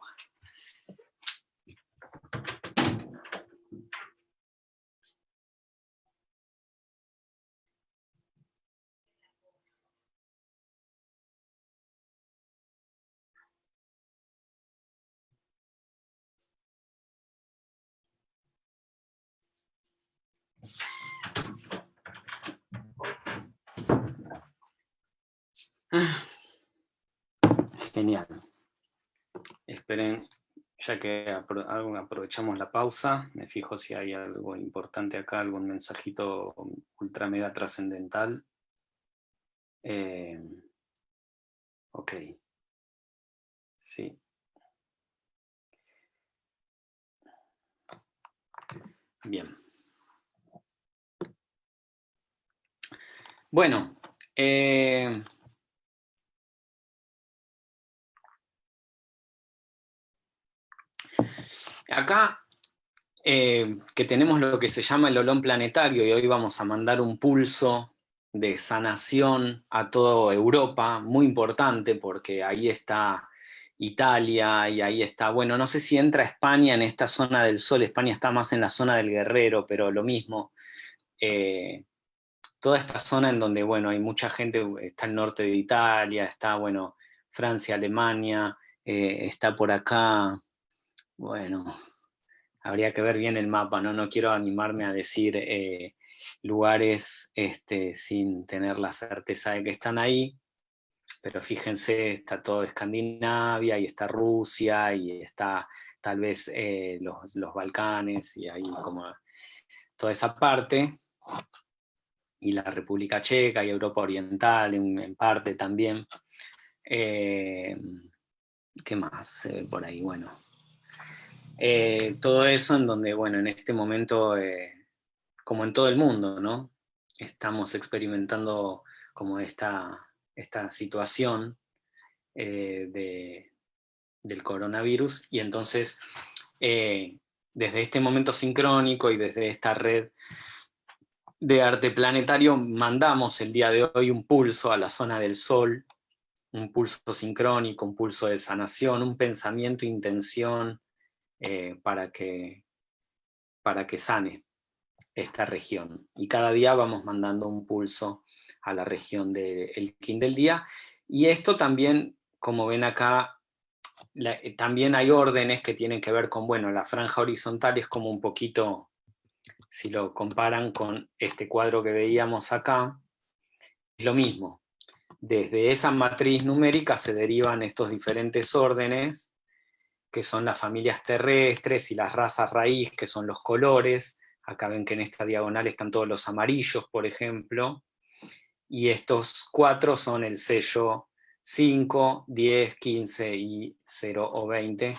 Genial. Esperen, ya que aprovechamos la pausa, me fijo si hay algo importante acá, algún mensajito ultra mega trascendental. Eh, ok. Sí. Bien. Bueno, eh, Acá, eh, que tenemos lo que se llama el olón planetario, y hoy vamos a mandar un pulso de sanación a toda Europa, muy importante, porque ahí está Italia, y ahí está, bueno, no sé si entra España en esta zona del Sol, España está más en la zona del Guerrero, pero lo mismo. Eh, toda esta zona en donde, bueno, hay mucha gente, está el norte de Italia, está, bueno, Francia, Alemania, eh, está por acá, bueno, habría que ver bien el mapa, ¿no? No quiero animarme a decir eh, lugares este, sin tener la certeza de que están ahí, pero fíjense, está todo Escandinavia, y está Rusia, y está tal vez eh, los, los, Balcanes, y ahí como toda esa parte, y la República Checa, y Europa Oriental en, parte también. Eh, ¿Qué más por ahí? Bueno, eh, todo eso en donde, bueno, en este momento, como en todo el mundo, ¿no? Estamos experimentando como esta esta situación eh, del coronavirus, y entonces eh, desde este momento sincrónico y desde esta red de arte planetario mandamos el día de hoy un pulso a la zona del Sol, un pulso sincrónico, un pulso de sanación, un pensamiento, intención eh, para, que, para que sane esta región. Y cada día vamos mandando un pulso a la región del King del día. Y esto también, como ven acá, eh, también hay órdenes que tienen que ver con, bueno, la franja horizontal es como un poquito, si lo comparan con este cuadro que veíamos acá, es lo mismo. Desde esa matriz numérica se derivan estos diferentes órdenes, que son las familias terrestres y las razas raíz, que son los colores. Acá ven que en esta diagonal están todos los amarillos, por ejemplo y estos cuatro son el sello 5, 10, 15 y 0 o 20,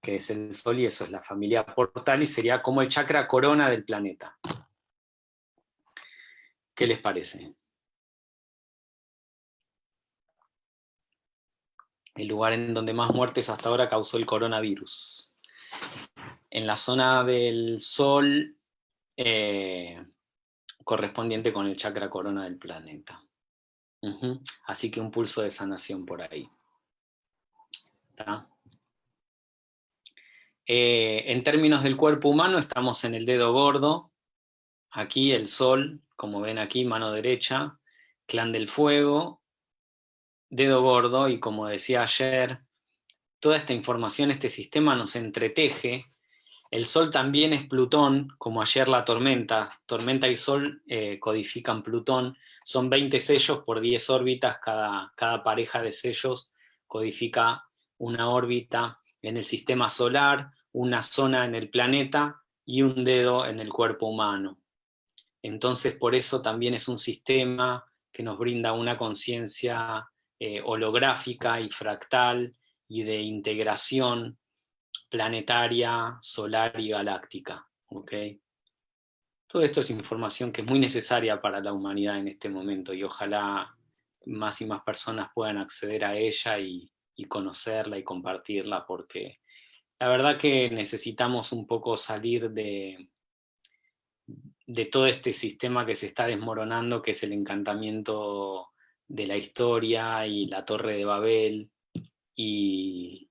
que es el Sol, y eso es la familia portal, y sería como el chakra corona del planeta. ¿Qué les parece? El lugar en donde más muertes hasta ahora causó el coronavirus. En la zona del Sol, eh, correspondiente con el chakra corona del planeta. Así que un pulso de sanación por ahí. Eh, en términos del cuerpo humano estamos en el dedo gordo, aquí el sol, como ven aquí, mano derecha, clan del fuego, dedo gordo, y como decía ayer, toda esta información, este sistema nos entreteje el Sol también es Plutón, como ayer la tormenta. Tormenta y Sol eh, codifican Plutón. Son 20 sellos por 10 órbitas, cada, cada pareja de sellos codifica una órbita en el sistema solar, una zona en el planeta y un dedo en el cuerpo humano. Entonces por eso también es un sistema que nos brinda una conciencia eh, holográfica y fractal y de integración planetaria, solar y galáctica. ¿okay? Todo esto es información que es muy necesaria para la humanidad en este momento y ojalá más y más personas puedan acceder a ella y, conocerla y compartirla porque la verdad que necesitamos un poco salir de, de todo este sistema que se está desmoronando, que es el encantamiento de la historia y la Torre de Babel, y,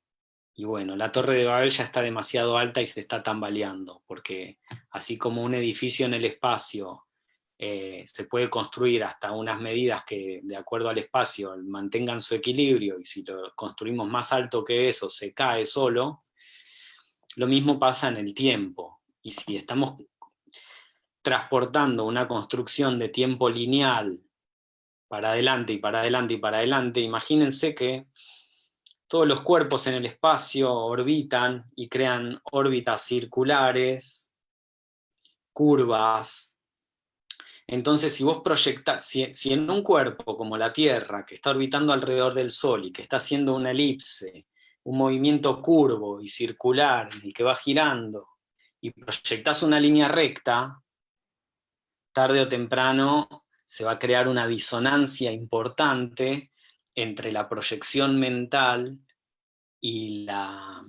y bueno, la Torre de Babel ya está demasiado alta y se está tambaleando, porque así como un edificio en el espacio eh, se puede construir hasta unas medidas que, de acuerdo al espacio, mantengan su equilibrio, y si lo construimos más alto que eso, se cae solo, lo mismo pasa en el tiempo. Y si estamos transportando una construcción de tiempo lineal para adelante y para adelante y para adelante, imagínense que todos los cuerpos en el espacio orbitan y crean órbitas circulares, curvas. Entonces, si vos proyectas, si, en un cuerpo como la Tierra, que está orbitando alrededor del Sol y que está haciendo una elipse, un movimiento curvo y circular, y que va girando, y proyectas una línea recta, tarde o temprano se va a crear una disonancia importante entre la proyección mental y la,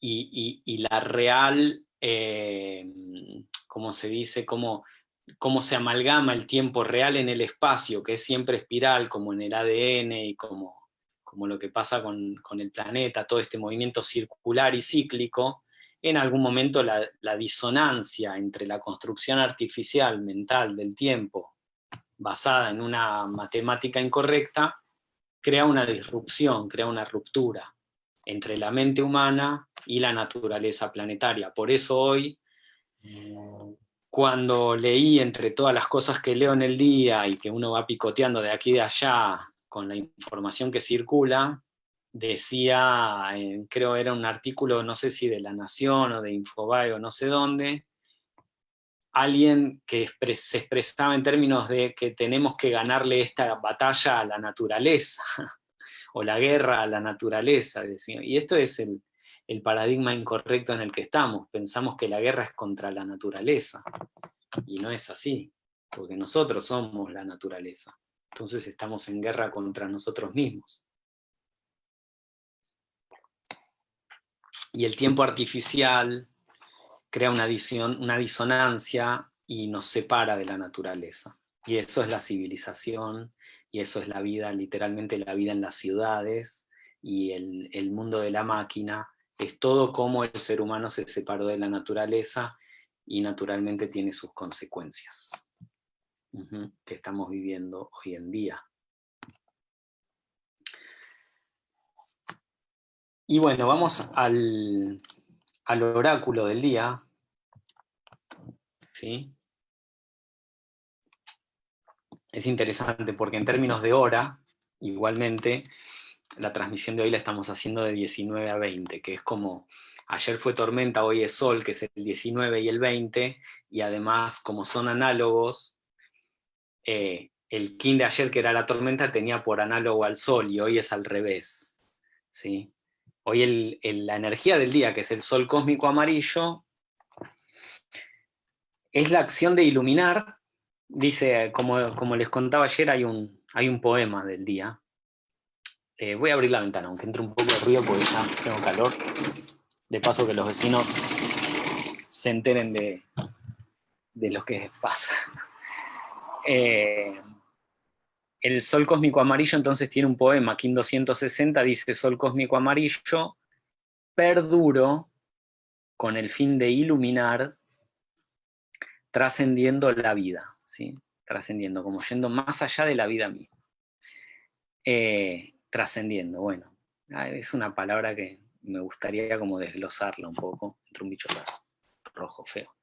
y, la real, eh, como se dice, cómo, cómo se amalgama el tiempo real en el espacio, que es siempre espiral, como en el ADN y como, como lo que pasa con, el planeta, todo este movimiento circular y cíclico, en algún momento la, la disonancia entre la construcción artificial mental del tiempo, basada en una matemática incorrecta, crea una disrupción, crea una ruptura entre la mente humana y la naturaleza planetaria. Por eso hoy, cuando leí entre todas las cosas que leo en el día y que uno va picoteando de aquí y de allá con la información que circula, decía, creo era un artículo, no sé si de La Nación o de Infobae o no sé dónde, alguien que se expresaba en términos de que tenemos que ganarle esta batalla a la naturaleza, *laughs* o la guerra a la naturaleza. Y esto es el, paradigma incorrecto en el que estamos. Pensamos que la guerra es contra la naturaleza, y no es así, porque nosotros somos la naturaleza. Entonces estamos en guerra contra nosotros mismos. Y el tiempo artificial, crea una, una disonancia y nos separa de la naturaleza. Y eso es la civilización, y eso es la vida, literalmente la vida en las ciudades, y el, el mundo de la máquina, es todo como el ser humano se separó de la naturaleza, y naturalmente tiene sus consecuencias, que estamos viviendo hoy en día. Y bueno, vamos al, al oráculo del día, ¿sí? Es interesante porque en términos de hora, igualmente, la transmisión de hoy la estamos haciendo de 19 a 20, que es como, ayer fue tormenta, hoy es sol, que es el 19 y el 20, y además, como son análogos, eh, el kin de ayer, que era la tormenta, tenía por análogo al sol, y hoy es al revés, ¿sí? Hoy la energía del día, que es el sol cósmico amarillo, es la acción de iluminar. Dice, como, como les contaba ayer, hay un, poema del día. Eh, voy a abrir la ventana, aunque entre un poco de ruido porque ya tengo calor. De paso que los vecinos se enteren de, de lo que pasa. *laughs* Eh, el Sol Cósmico Amarillo entonces tiene un poema, Kim 260 dice, Sol Cósmico Amarillo, perduro con el fin de iluminar, trascendiendo la vida, ¿sí? trascendiendo, como yendo más allá de la vida misma. Eh, trascendiendo, bueno, ah, es una palabra que me gustaría como desglosarla un poco, entre un bicho rojo feo.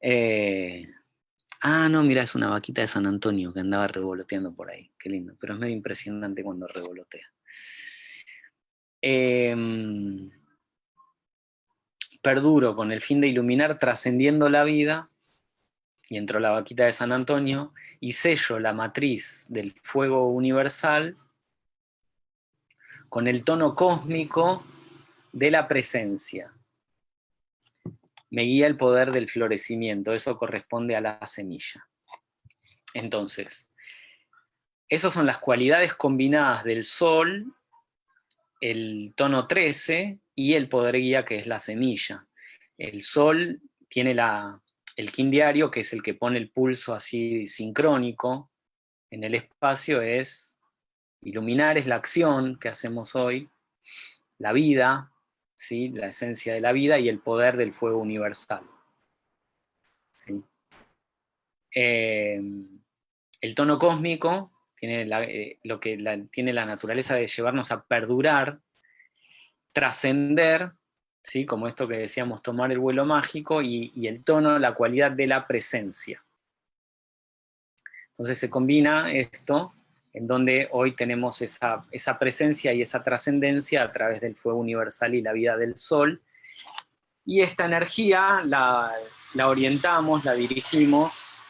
Eh, Ah, no, mira, es una vaquita de San Antonio que andaba revoloteando por ahí. Qué lindo, pero es medio impresionante cuando revolotea. Em, perduro con el fin de iluminar trascendiendo la vida, y entró la vaquita de San Antonio, y sello la matriz del fuego universal con el tono cósmico de la presencia me guía el poder del florecimiento, eso corresponde a la semilla. Entonces, esas son las cualidades combinadas del sol, el tono 13 y el poder guía que es la semilla. El sol tiene la, el kin diario, que es el que pone el pulso así sincrónico en el espacio, es iluminar, es la acción que hacemos hoy, la vida, la esencia de la vida y el poder del fuego universal. Em, el tono cósmico tiene eh, lo que tiene la naturaleza de llevarnos a perdurar, trascender, ¿sí? como esto que decíamos, tomar el vuelo mágico, y, y el tono, la cualidad de la presencia. Entonces se combina esto en donde hoy tenemos esa, presencia y esa trascendencia a través del fuego universal y la vida del sol, y esta energía la, la orientamos, la dirigimos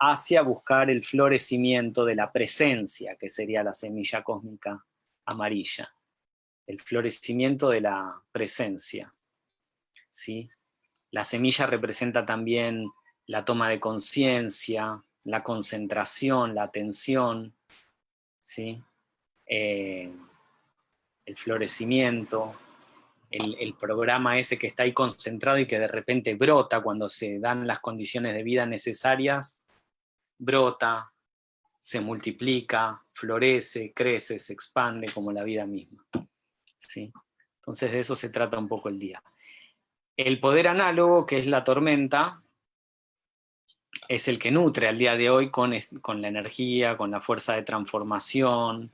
hacia buscar el florecimiento de la presencia, que sería la semilla cósmica amarilla, el florecimiento de la presencia. ¿sí? La semilla representa también la toma de conciencia, la concentración, la atención, ¿sí? Eh, el florecimiento, el, programa ese que está ahí concentrado y que de repente brota cuando se dan las condiciones de vida necesarias, brota, se multiplica, florece, crece, se expande como la vida misma. ¿Sí? Entonces de eso se trata un poco el día. El poder análogo, que es la tormenta, es el que nutre al día de hoy con, con la energía, con la fuerza de transformación,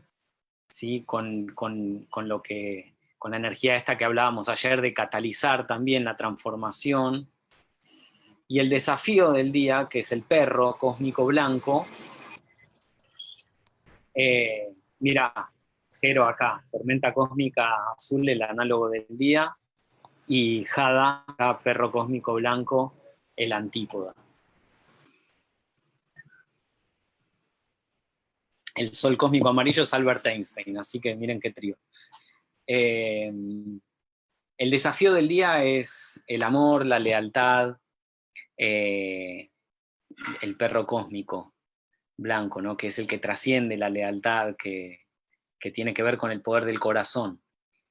¿sí? con, con, con, lo que, con la energía esta que hablábamos ayer de catalizar también la transformación. Y el desafío del día, que es el perro cósmico blanco, eh, mira, cero acá, tormenta cósmica azul, el análogo del día, y Jada, perro cósmico blanco, el antípoda. El sol cósmico amarillo es Albert Einstein, así que miren qué trío. Eh, el desafío del día es el amor, la lealtad, eh, el perro cósmico blanco, ¿no? que es el que trasciende la lealtad, que, tiene que ver con el poder del corazón.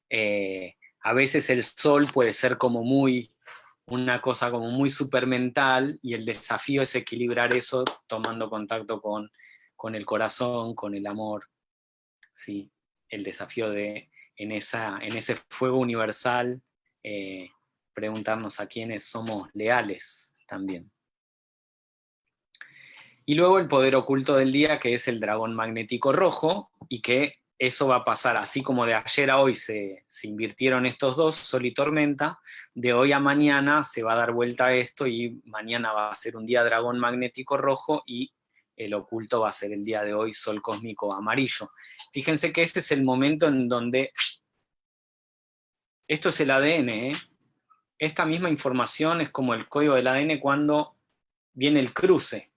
Eh, a veces el sol puede ser como muy, una cosa como muy supermental, y el desafío es equilibrar eso tomando contacto con con el corazón, con el amor, ¿sí? el desafío de, en, esa, en ese fuego universal, eh, preguntarnos a quiénes somos leales también. Y luego el poder oculto del día, que es el dragón magnético rojo, y que eso va a pasar, así como de ayer a hoy se, se, invirtieron estos dos, Sol y Tormenta, de hoy a mañana se va a dar vuelta a esto y mañana va a ser un día dragón magnético rojo y el oculto va a ser el día de hoy sol cósmico amarillo. Fíjense que este es el momento en donde, esto es el ADN, ¿eh? esta misma información es como el código del ADN cuando viene el cruce,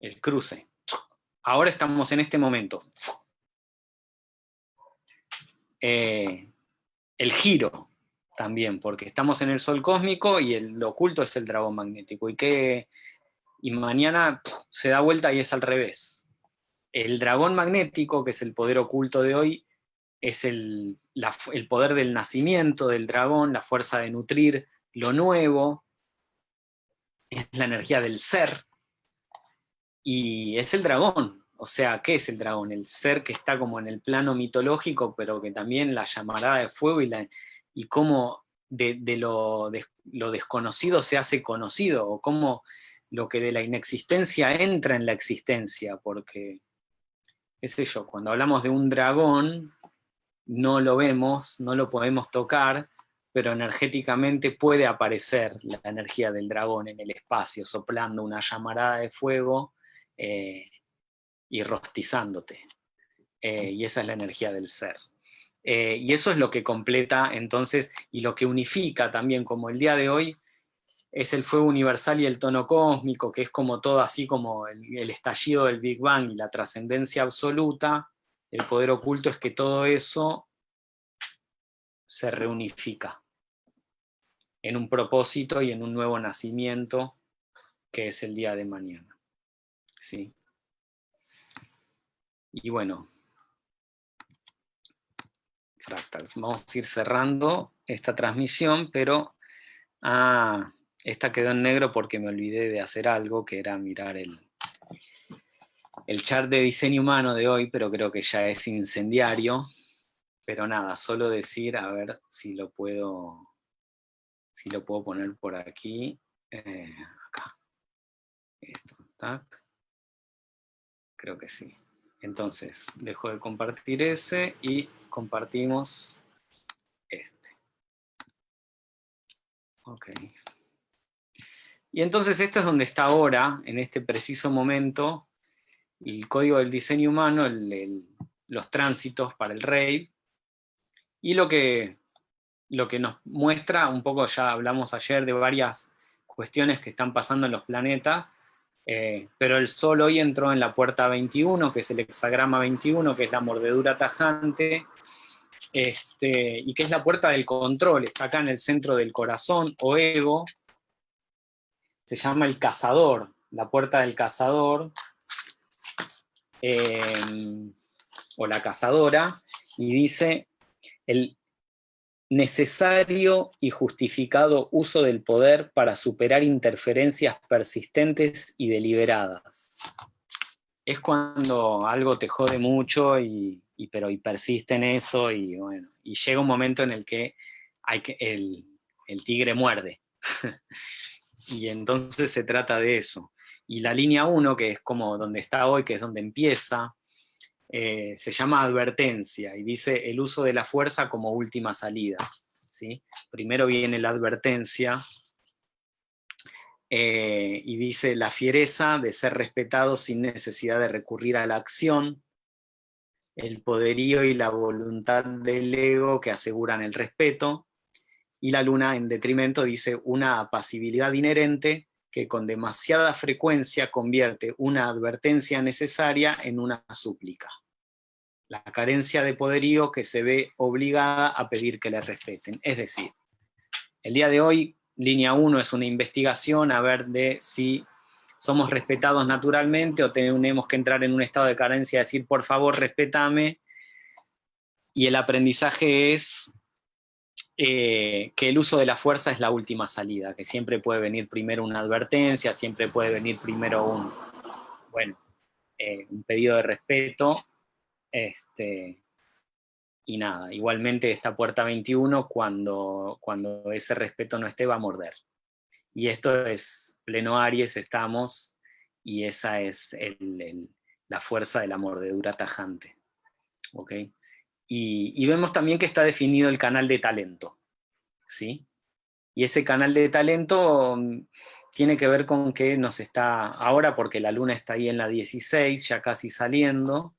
el cruce. Ahora estamos en este momento. Eh, el giro también, porque estamos en el sol cósmico y el oculto es el dragón magnético. ¿Y qué, y mañana se da vuelta y es al revés. El dragón magnético, que es el poder oculto de hoy, es el, el poder del nacimiento del dragón, la fuerza de nutrir lo nuevo, es la energía del ser, y es el dragón. O sea, ¿qué es el dragón? El ser que está como en el plano mitológico, pero que también la llamará de fuego y, la, y cómo de, lo, de, lo, desconocido se hace conocido, o cómo lo que de la inexistencia entra en la existencia, porque, qué sé yo, cuando hablamos de un dragón, no lo vemos, no lo podemos tocar, pero energéticamente puede aparecer la energía del dragón en el espacio, soplando una llamarada de fuego eh, y rostizándote. Eh, y esa es la energía del ser. Eh, y eso es lo que completa entonces, y lo que unifica también, como el día de hoy, es el fuego universal y el tono cósmico, que es como todo así como el, estallido del Big Bang y la trascendencia absoluta, el poder oculto es que todo eso se reunifica en un propósito y en un nuevo nacimiento que es el día de mañana. ¿Sí? Y bueno, fractals, vamos a ir cerrando esta transmisión, pero... Ah, esta quedó en negro porque me olvidé de hacer algo, que era mirar el, el chart de diseño humano de hoy, pero creo que ya es incendiario. Pero nada, solo decir, a ver si lo puedo, si lo puedo poner por aquí. Eh, acá. Esto, tac. Creo que sí. Entonces, dejo de compartir ese y compartimos este. Ok. Y entonces esto es donde está ahora, en este preciso momento, el código del diseño humano, los tránsitos para el rey, y lo que, lo que nos muestra, un poco ya hablamos ayer de varias cuestiones que están pasando en los planetas, eh, pero el Sol hoy entró en la puerta 21, que es el hexagrama 21, que es la mordedura tajante, este, y que es la puerta del control, está acá en el centro del corazón o ego, se llama El Cazador, la puerta del cazador, em, o la cazadora, y dice el necesario y justificado uso del poder para superar interferencias persistentes y deliberadas. es cuando algo te jode mucho y, pero persiste en eso y bueno, y llega un momento en el que, hay que el, el tigre muerde. *laughs* y entonces se trata de eso. Y la línea 1, que es como donde está hoy, que es donde empieza, eh, se llama advertencia y dice el uso de la fuerza como última salida. ¿sí? Primero viene la advertencia eh, y dice la fiereza de ser respetado sin necesidad de recurrir a la acción, el poderío y la voluntad del ego que aseguran el respeto, y la luna en detrimento dice una apacibilidad inherente que con demasiada frecuencia convierte una advertencia necesaria en una súplica. La carencia de poderío que se ve obligada a pedir que le respeten. Es decir, el día de hoy, línea 1 es una investigación a ver de si somos respetados naturalmente o tenemos que entrar en un estado de carencia decir, por favor, respétame. Y el aprendizaje es eh, que el uso de la fuerza es la última salida, que siempre puede venir primero una advertencia, siempre puede venir primero un, bueno, eh, un pedido de respeto, este, y nada, igualmente esta puerta 21, cuando, cuando ese respeto no esté, va a morder. Y esto es pleno Aries, estamos, y esa es la fuerza de la mordedura tajante. ¿ok?, y, vemos también que está definido el canal de talento. ¿sí? Y ese canal de talento mm, tiene que ver con que nos está, ahora porque la luna está ahí en la 16, ya casi saliendo,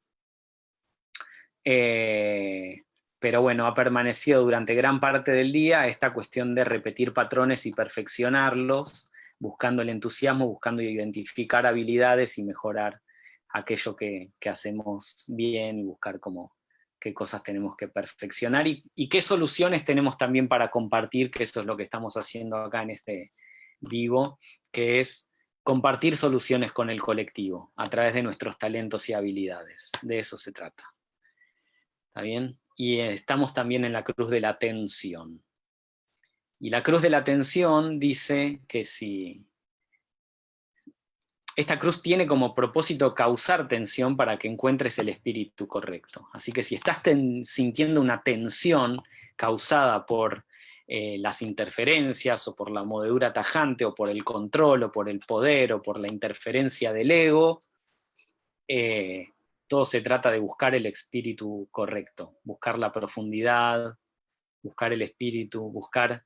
eh, pero bueno, ha permanecido durante gran parte del día esta cuestión de repetir patrones y perfeccionarlos, buscando el entusiasmo, buscando identificar habilidades y mejorar aquello que, que hacemos bien y buscar como qué cosas tenemos que perfeccionar y, qué soluciones tenemos también para compartir, que eso es lo que estamos haciendo acá en este vivo, que es compartir soluciones con el colectivo a través de nuestros talentos y habilidades. De eso se trata. ¿Está bien? Y estamos también en la cruz de la atención. Y la cruz de la atención dice que si esta cruz tiene como propósito causar tensión para que encuentres el espíritu correcto. Así que si estás sintiendo una tensión causada por eh, las interferencias, o por la modedura tajante, o por el control, o por el poder, o por la interferencia del ego, eh, todo se trata de buscar el espíritu correcto, buscar la profundidad, buscar el espíritu, buscar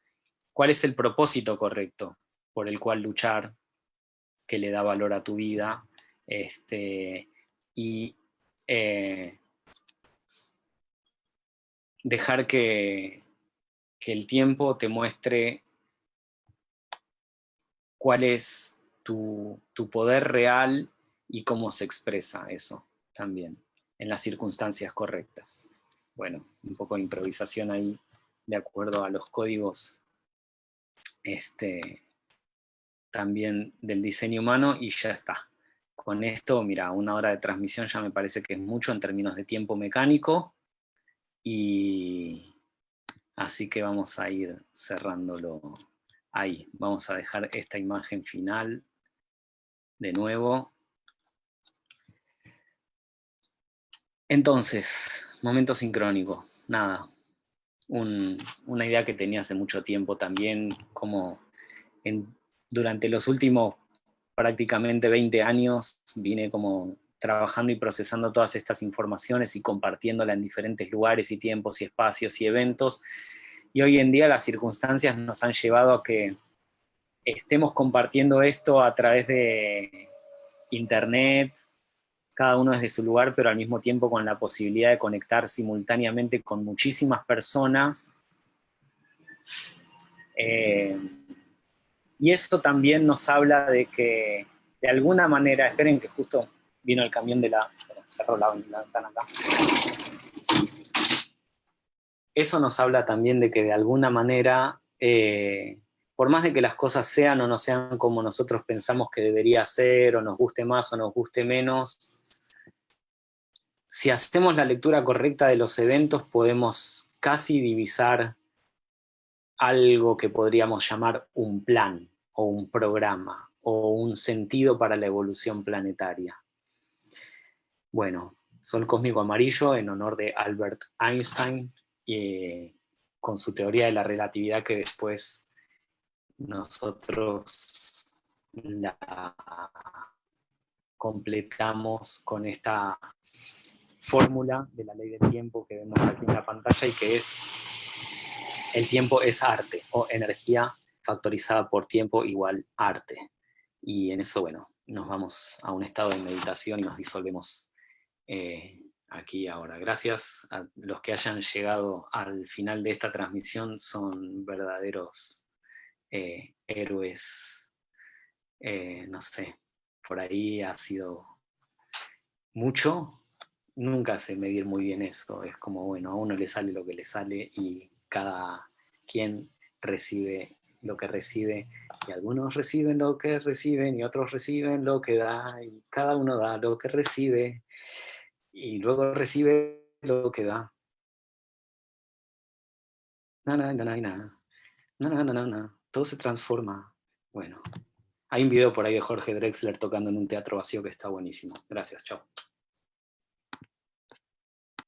cuál es el propósito correcto por el cual luchar, que le da valor a tu vida, este, y eh, dejar que, que el tiempo te muestre cuál es tu, tu, poder real y cómo se expresa eso también, en las circunstancias correctas. Bueno, un poco de improvisación ahí, de acuerdo a los códigos este, también del diseño humano y ya está. Con esto, mira, una hora de transmisión ya me parece que es mucho en términos de tiempo mecánico y así que vamos a ir cerrándolo ahí. Vamos a dejar esta imagen final de nuevo. Entonces, momento sincrónico, nada, una idea que tenía hace mucho tiempo también, como en durante los últimos prácticamente 20 años vine como trabajando y procesando todas estas informaciones y compartiéndolas en diferentes lugares y tiempos y espacios y eventos. Y hoy en día las circunstancias nos han llevado a que estemos compartiendo esto a través de internet, cada uno desde su lugar, pero al mismo tiempo con la posibilidad de conectar simultáneamente con muchísimas personas. Eh, y eso también nos habla de que, de alguna manera, esperen que justo vino el camión de la... cerró la, ventana acá. Eso nos habla también de que de alguna manera, eh, por más de que las cosas sean o no sean como nosotros pensamos que debería ser, o nos guste más o nos guste menos, si hacemos la lectura correcta de los eventos, podemos casi divisar algo que podríamos llamar un plan o un programa o un sentido para la evolución planetaria. Bueno, Sol Cósmico Amarillo en honor de Albert Einstein, y con su teoría de la relatividad que después nosotros la completamos con esta fórmula de la ley del tiempo que vemos aquí en la pantalla y que es el tiempo es arte o energía factorizada por tiempo igual arte. Y en eso, bueno, nos vamos a un estado de meditación y nos disolvemos eh, aquí ahora. Gracias a los que hayan llegado al final de esta transmisión, son verdaderos eh, héroes, eh, no sé, por ahí ha sido mucho, nunca sé medir muy bien eso, es como, bueno, a uno le sale lo que le sale y cada quien recibe lo que recibe, y algunos reciben lo que reciben, y otros reciben lo que da, y cada uno da lo que recibe, y luego recibe lo que da. Na, na, na, na, na, na, na, todo se transforma. Bueno, hay un video por ahí de Jorge Drexler tocando en un teatro vacío que está buenísimo. Gracias, chao.